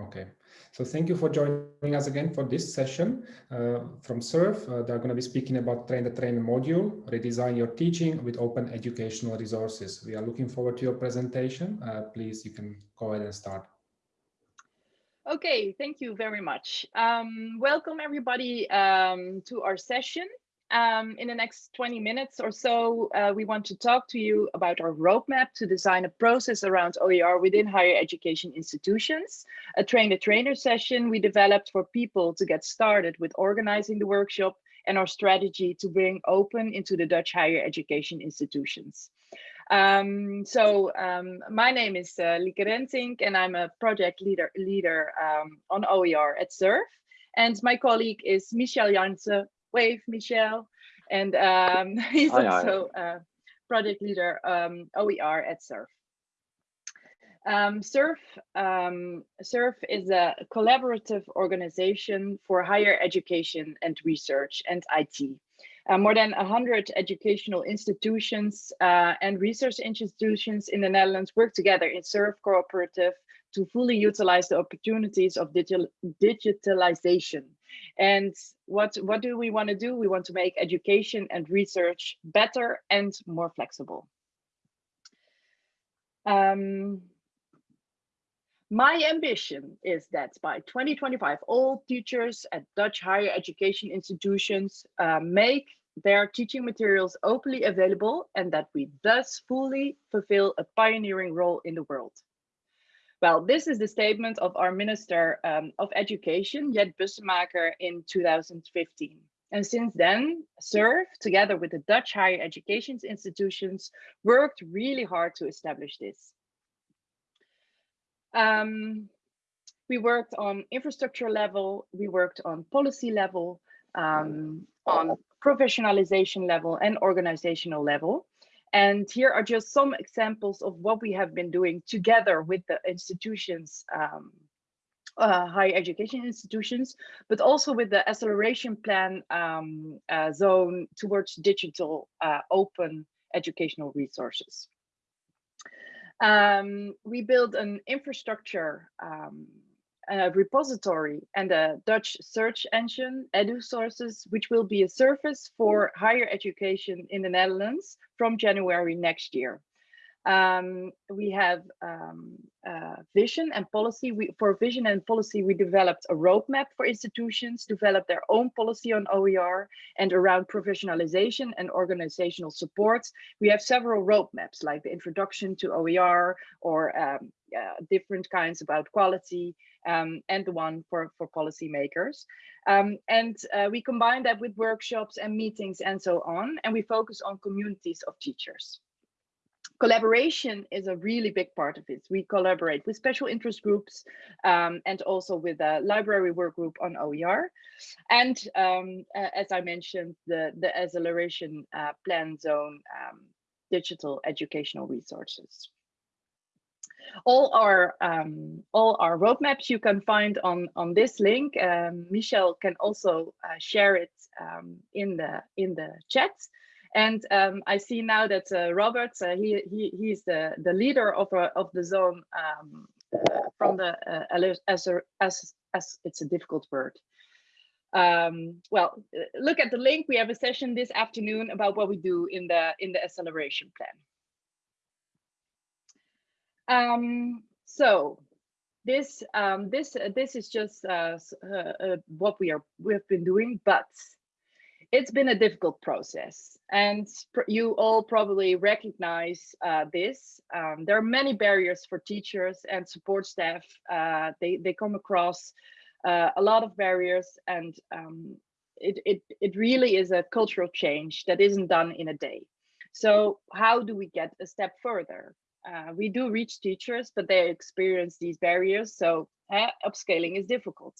Okay, so thank you for joining us again for this session uh, from SURF. Uh, they're going to be speaking about Train the Trainer module, redesign your teaching with open educational resources. We are looking forward to your presentation. Uh, please, you can go ahead and start. Okay, thank you very much. Um, welcome everybody um, to our session. Um, in the next 20 minutes or so, uh, we want to talk to you about our roadmap to design a process around OER within higher education institutions. A train-the-trainer session we developed for people to get started with organizing the workshop and our strategy to bring open into the Dutch higher education institutions. Um, so um, my name is uh, Lieke Rentink and I'm a project leader, leader um, on OER at SURF. And my colleague is Michel Jansen wave, Michel. And um, he's hi, also hi. a project leader um, OER at SURF. Um, SURF, um, SURF is a collaborative organization for higher education and research and IT. Uh, more than 100 educational institutions uh, and research institutions in the Netherlands work together in SURF Cooperative to fully utilize the opportunities of digital digitalization and what, what do we want to do? We want to make education and research better and more flexible. Um, my ambition is that by 2025, all teachers at Dutch higher education institutions uh, make their teaching materials openly available and that we thus fully fulfill a pioneering role in the world. Well, this is the statement of our Minister um, of Education, Jet Bussemaker, in 2015. And since then, SURF, together with the Dutch higher education institutions, worked really hard to establish this. Um, we worked on infrastructure level, we worked on policy level, um, on professionalization level and organizational level. And here are just some examples of what we have been doing together with the institutions, um, uh, higher education institutions, but also with the acceleration plan um, uh, zone towards digital uh, open educational resources. Um, we build an infrastructure a repository and a Dutch search engine, EduSources, which will be a service for higher education in the Netherlands from January next year. Um, we have um, uh, vision and policy. We, for vision and policy, we developed a roadmap for institutions, develop their own policy on OER and around professionalization and organizational support. We have several roadmaps like the introduction to OER or um, uh, different kinds about quality um, and the one for, for policymakers. Um, and uh, we combine that with workshops and meetings and so on, and we focus on communities of teachers. Collaboration is a really big part of it. We collaborate with special interest groups um, and also with a library work group on OER. And um, as I mentioned, the, the acceleration uh, plan zone um, digital educational resources all our um, all our roadmaps you can find on on this link. Um, Michel can also uh, share it um, in the in the chat. And um, I see now that uh, Robert, uh, he, he he's the the leader of uh, of the zone um, from the uh, as, as as it's a difficult word. Um, well, look at the link. We have a session this afternoon about what we do in the in the acceleration plan. Um, so this um, this this is just uh, uh, what we are we've been doing, but it's been a difficult process, and you all probably recognize uh, this. Um, there are many barriers for teachers and support staff. Uh, they they come across a lot of barriers, and um, it it it really is a cultural change that isn't done in a day. So how do we get a step further? uh, we do reach teachers, but they experience these barriers. So uh, upscaling is difficult.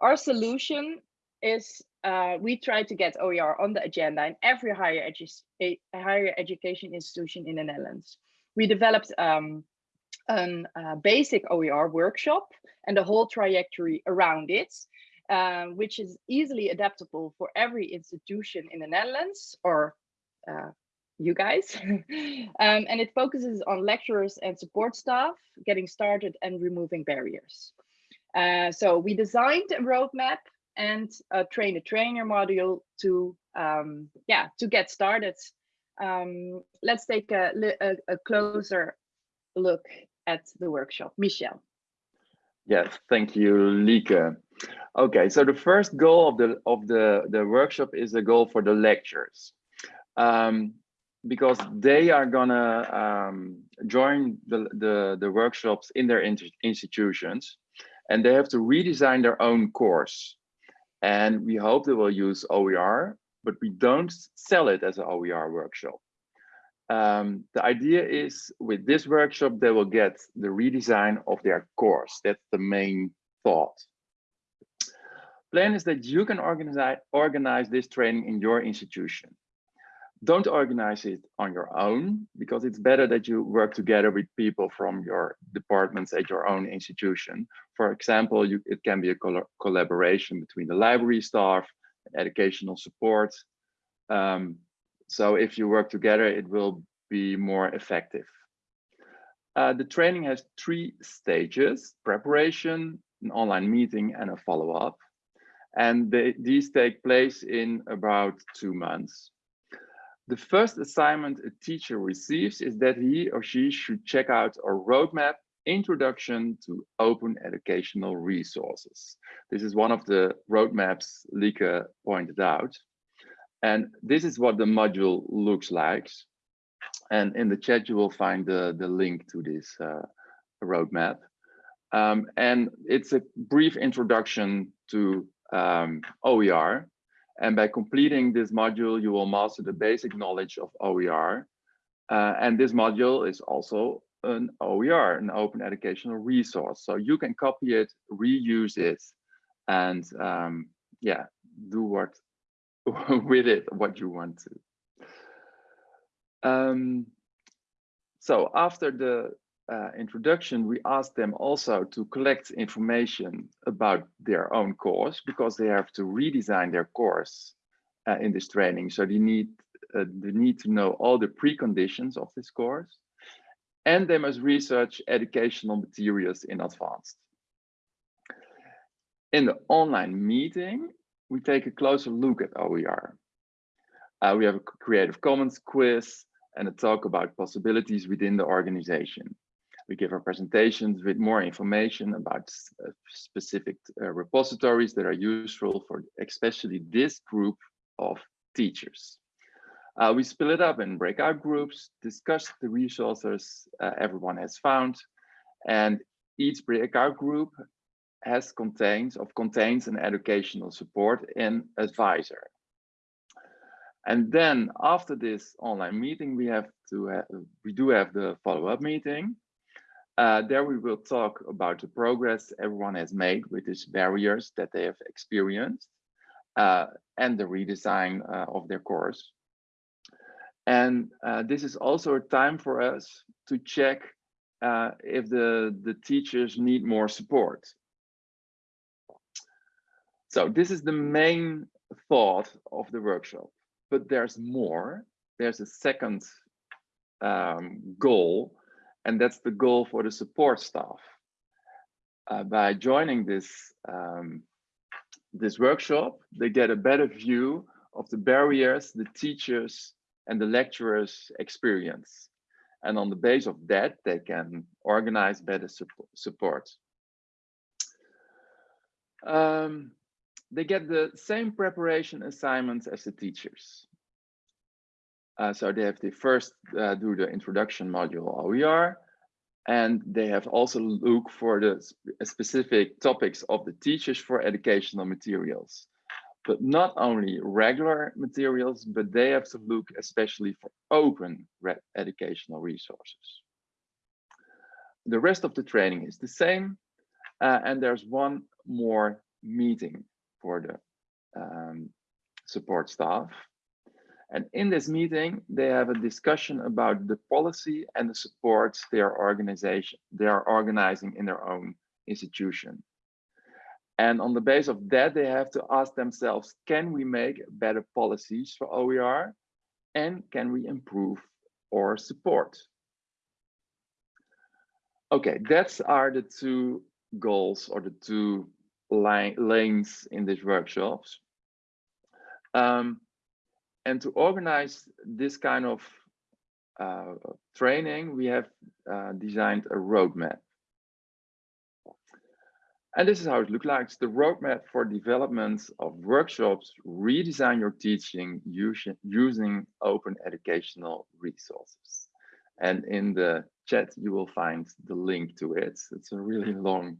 Our solution is uh, we try to get OER on the agenda in every higher, edu higher education institution in the Netherlands. We developed um, a uh, basic OER workshop and the whole trajectory around it, uh, which is easily adaptable for every institution in the Netherlands or uh, you guys. um, and it focuses on lecturers and support staff, getting started and removing barriers. Uh, so we designed a roadmap and a train a trainer module to um, yeah to get started. Um, let's take a, a, a closer look at the workshop. Michel. Yes, thank you, Lieke. Okay, so the first goal of the of the the workshop is the goal for the lectures, um, because they are gonna um, join the, the the workshops in their institutions, and they have to redesign their own course, and we hope they will use OER, but we don't sell it as an OER workshop. Um, the idea is with this workshop, they will get the redesign of their course. That's the main thought. Plan is that you can organize, organize this training in your institution. Don't organize it on your own because it's better that you work together with people from your departments at your own institution. For example, you, it can be a col collaboration between the library staff, educational support, um, so if you work together, it will be more effective. Uh, the training has three stages, preparation, an online meeting, and a follow-up. And they, these take place in about two months. The first assignment a teacher receives is that he or she should check out a roadmap introduction to open educational resources. This is one of the roadmaps Lieke pointed out. And this is what the module looks like. And in the chat, you will find the, the link to this uh, roadmap. Um, and it's a brief introduction to um, OER. And by completing this module, you will master the basic knowledge of OER. Uh, and this module is also an OER, an open educational resource. So you can copy it, reuse it, and um, yeah, do what with it what you want to. Um, so after the uh, introduction, we asked them also to collect information about their own course because they have to redesign their course uh, in this training. So they need, uh, they need to know all the preconditions of this course and they must research educational materials in advance. In the online meeting, we take a closer look at OER. Uh, we have a Creative Commons quiz and a talk about possibilities within the organization. We give our presentations with more information about uh, specific uh, repositories that are useful for especially this group of teachers. Uh, we split it up in breakout groups, discuss the resources uh, everyone has found, and each breakout group has contains of contains an educational support and advisor. And then after this online meeting, we have to have, we do have the follow-up meeting. Uh, there we will talk about the progress everyone has made with these barriers that they have experienced uh, and the redesign uh, of their course. And uh, this is also a time for us to check uh, if the, the teachers need more support. So this is the main thought of the workshop, but there's more. There's a second um, goal, and that's the goal for the support staff. Uh, by joining this um, this workshop, they get a better view of the barriers the teachers and the lecturers experience. And on the base of that, they can organize better support. Um, they get the same preparation assignments as the teachers. Uh, so they have to first uh, do the introduction module OER, and they have also look for the specific topics of the teachers for educational materials. But not only regular materials, but they have to look especially for open educational resources. The rest of the training is the same, uh, and there's one more meeting for the um, support staff. And in this meeting, they have a discussion about the policy and the supports they are organization they are organizing in their own institution. And on the base of that, they have to ask themselves, can we make better policies for OER? And can we improve or support? Okay, that's are the two goals or the two lanes in these workshops. Um, and to organize this kind of uh, training, we have uh, designed a roadmap. And this is how it looks like. It's the roadmap for development of workshops, redesign your teaching using, open educational resources. And in the chat, you will find the link to it. It's a really long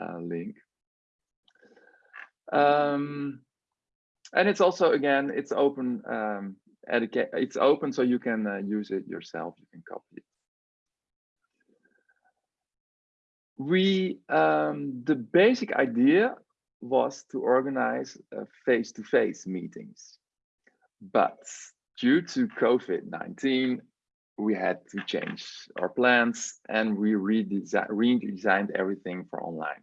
uh, link. Um, and it's also, again, it's open, um, it's open so you can uh, use it yourself, you can copy it. We, um, the basic idea was to organize uh, face-to-face -face meetings. But due to COVID-19, we had to change our plans and we redesign, redesigned everything for online.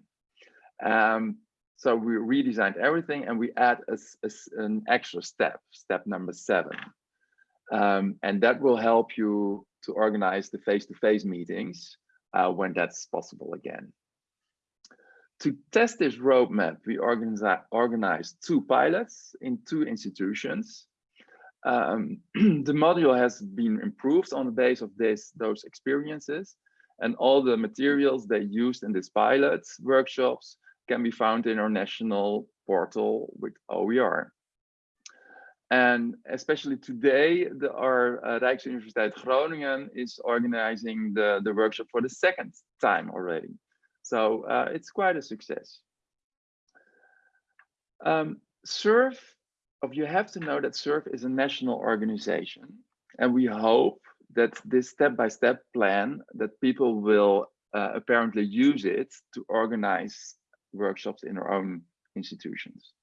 Um, so we redesigned everything and we add a, a, an extra step, step number seven. Um, and that will help you to organize the face-to-face -face meetings uh, when that's possible again. To test this roadmap, we organize, organized two pilots in two institutions. Um, the module has been improved on the base of this, those experiences and all the materials they used in this pilot workshops can be found in our national portal with OER. And especially today, the, our uh, Rijksuniversiteit Groningen is organizing the, the workshop for the second time already. So uh, it's quite a success. Um, SURF, you have to know that SURF is a national organization. And we hope that this step-by-step -step plan, that people will uh, apparently use it to organize workshops in our own institutions.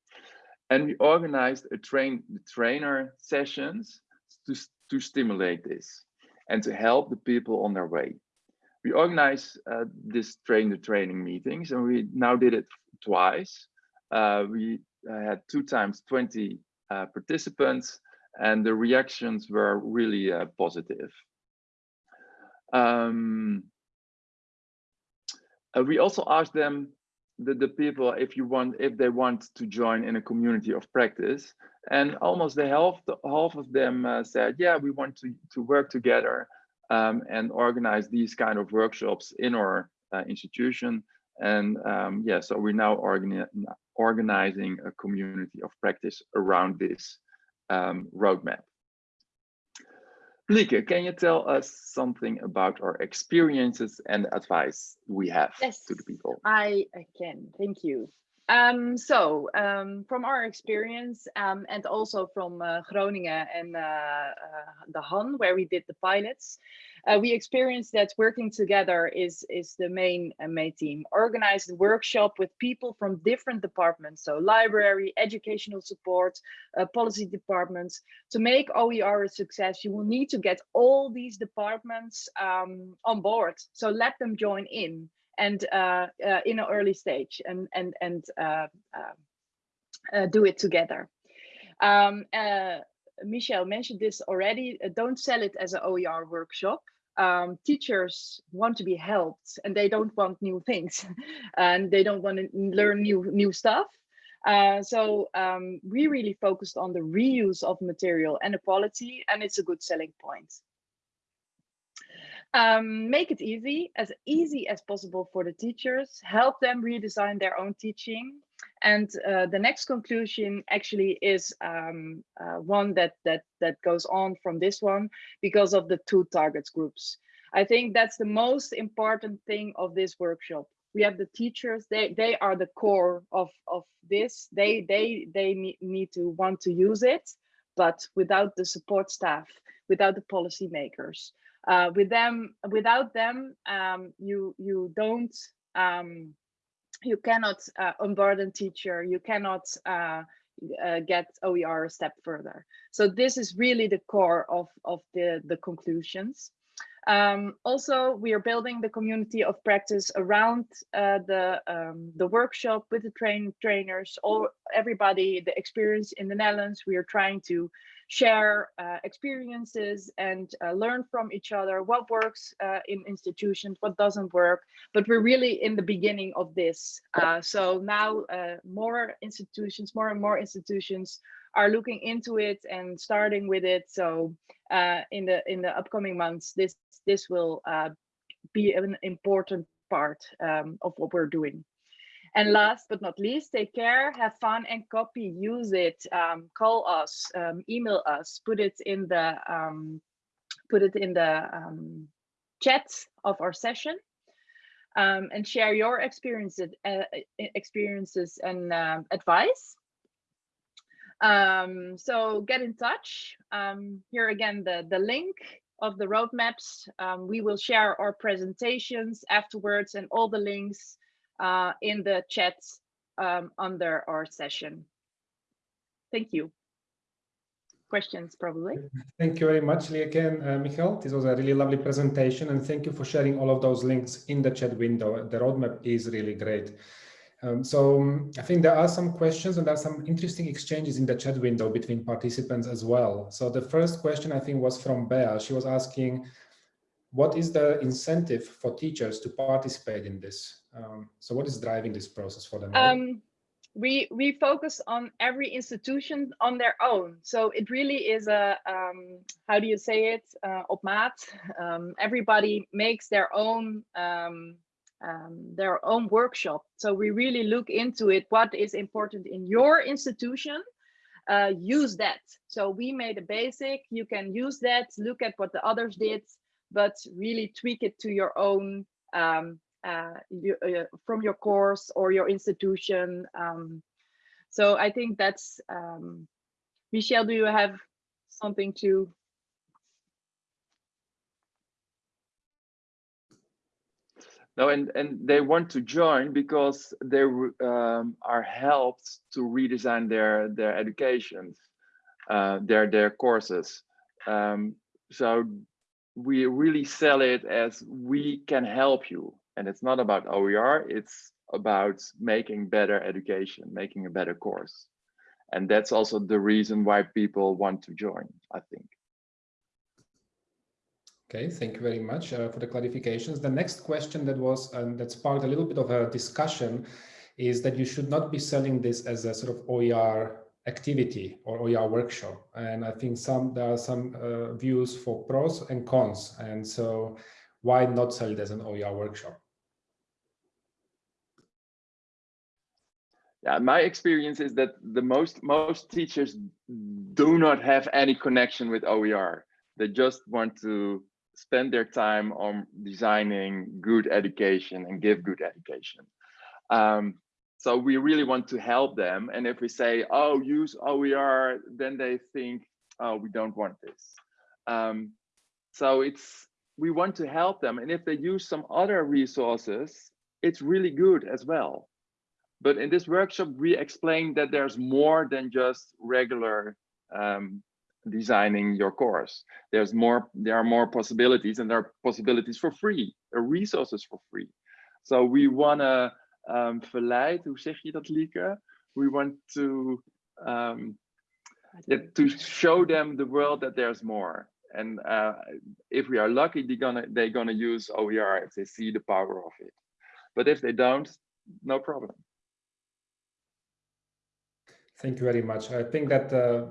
And we organized a train the trainer sessions to, to stimulate this and to help the people on their way. We organized uh, this train the training meetings and we now did it twice. Uh, we uh, had two times 20 uh, participants and the reactions were really uh, positive. Um, uh, we also asked them the, the people if you want if they want to join in a community of practice. And almost the half half of them uh, said yeah we want to to work together um, and organize these kind of workshops in our uh, institution. And um, yeah so we're now organi organizing a community of practice around this um, roadmap Lieke, can you tell us something about our experiences and advice we have yes, to the people? I, I can, thank you. Um, so um, from our experience um, and also from uh, Groningen and uh, uh, the HAN, where we did the pilots, uh, we experienced that working together is is the main uh, main team. Organized workshop with people from different departments, so library, educational support, uh, policy departments. To make OER a success, you will need to get all these departments um, on board. So let them join in and uh, uh, in an early stage and and and uh, do it together. Um, Michel mentioned this already. don't sell it as an OER workshop um, teachers want to be helped and they don't want new things and they don't want to learn new new stuff. Uh, so um, we really focused on the reuse of material and the quality and it's a good selling point. Um, make it easy, as easy as possible for the teachers, help them redesign their own teaching. And uh, the next conclusion actually is um, uh, one that, that, that goes on from this one because of the two targets groups. I think that's the most important thing of this workshop. We have the teachers, they, they are the core of, of this. They, they, they need to want to use it, but without the support staff, without the policymakers, uh, with them without them um, you you don't um, you cannot uh, unburden teacher. You cannot uh, uh get OER a step further. So this is really the core of of the the conclusions. Um, also, we are building the community of practice around uh, the um, the workshop with the train trainers, all everybody, the experience in the Netherlands. We are trying to share uh, experiences and uh, learn from each other what works uh, in institutions, what doesn't work. But we're really in the beginning of this. Uh, so now uh, more institutions, more and more institutions are looking into it and starting with it. So uh, in the in the upcoming months, this this will be an important part um, of what we're doing. And last but not least, take care, have fun and copy, use it, um, call us, um, email us, put it in the um, put it in the um, chat of our session um, and share your experiences, uh, experiences and uh, advice. Um, so get in touch. Um, here again, the, the link of the roadmaps. Um, we will share our presentations afterwards and all the links uh, in the chats um, under our session. Thank you. Questions probably. Thank you very much, and uh, Michael. This was a really lovely presentation and thank you for sharing all of those links in the chat window. The roadmap is really great. Um, so um, I think there are some questions and there are some interesting exchanges in the chat window between participants as well. So the first question I think was from Bea. She was asking, what is the incentive for teachers to participate in this? Um, so what is driving this process for them? Um, we we focus on every institution on their own. So it really is a um, how do you say it? Uh, op maat. Um, everybody makes their own um, um, their own workshop. So we really look into it. What is important in your institution? Uh, use that. So we made a basic. You can use that. Look at what the others did, but really tweak it to your own um, uh, you, uh, from your course or your institution. Um, so I think that's, um, Michel, do you have something to? No, and, and they want to join because they um, are helped to redesign their, their educations, uh, their, their courses. Um, so we really sell it as we can help you and it's not about OER, it's about making better education, making a better course. And that's also the reason why people want to join, I think. Okay, thank you very much uh, for the clarifications. The next question that was um, that sparked a little bit of a discussion is that you should not be selling this as a sort of OER activity or OER workshop. And I think some there are some uh, views for pros and cons. And so why not sell it as an OER workshop? yeah, my experience is that the most most teachers do not have any connection with OER. They just want to spend their time on designing good education and give good education. Um, so we really want to help them. And if we say, oh, use OER, then they think, oh, we don't want this. Um, so it's we want to help them. And if they use some other resources, it's really good as well. But in this workshop, we explain that there's more than just regular um, designing your course. There's more, there are more possibilities and there are possibilities for free, are resources for free. So we want to um, verleid, hoe zeg je dat Lieke? We want to, um, yeah, to show them the world that there's more. And uh, if we are lucky, they're gonna, they're gonna use OER if they see the power of it. But if they don't, no problem. Thank you very much. I think that uh,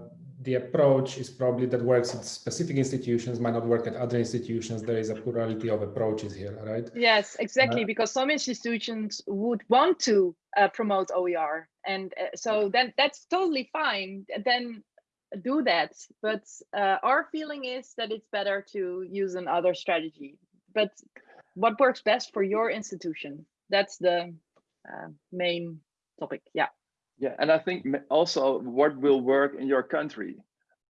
the approach is probably that works at specific institutions might not work at other institutions. There is a plurality of approaches here, right? Yes, exactly. Uh, because some institutions would want to uh, promote OER, and uh, so then that's totally fine. Then do that. But uh, our feeling is that it's better to use another strategy. But what works best for your institution? That's the uh, main topic. Yeah. Yeah, and I think also what will work in your country.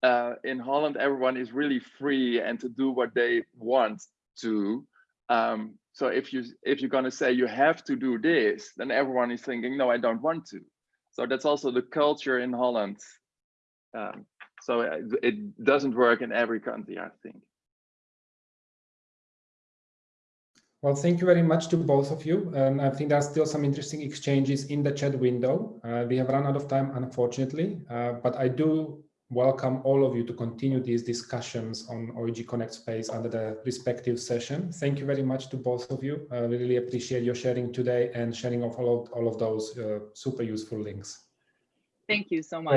Uh, in Holland, everyone is really free and to do what they want to. Um, so if you if you're gonna say you have to do this, then everyone is thinking, no, I don't want to. So that's also the culture in Holland. Um, so it, uh, it doesn't work in every country, I think. Well, thank you very much to both of you. Um, I think there's still some interesting exchanges in the chat window. Uh, we have run out of time, unfortunately, uh, but I do welcome all of you to continue these discussions on OEG Connect space under the respective session. Thank you very much to both of you. Uh, really appreciate your sharing today and sharing of all of, all of those uh, super useful links. Thank you so much.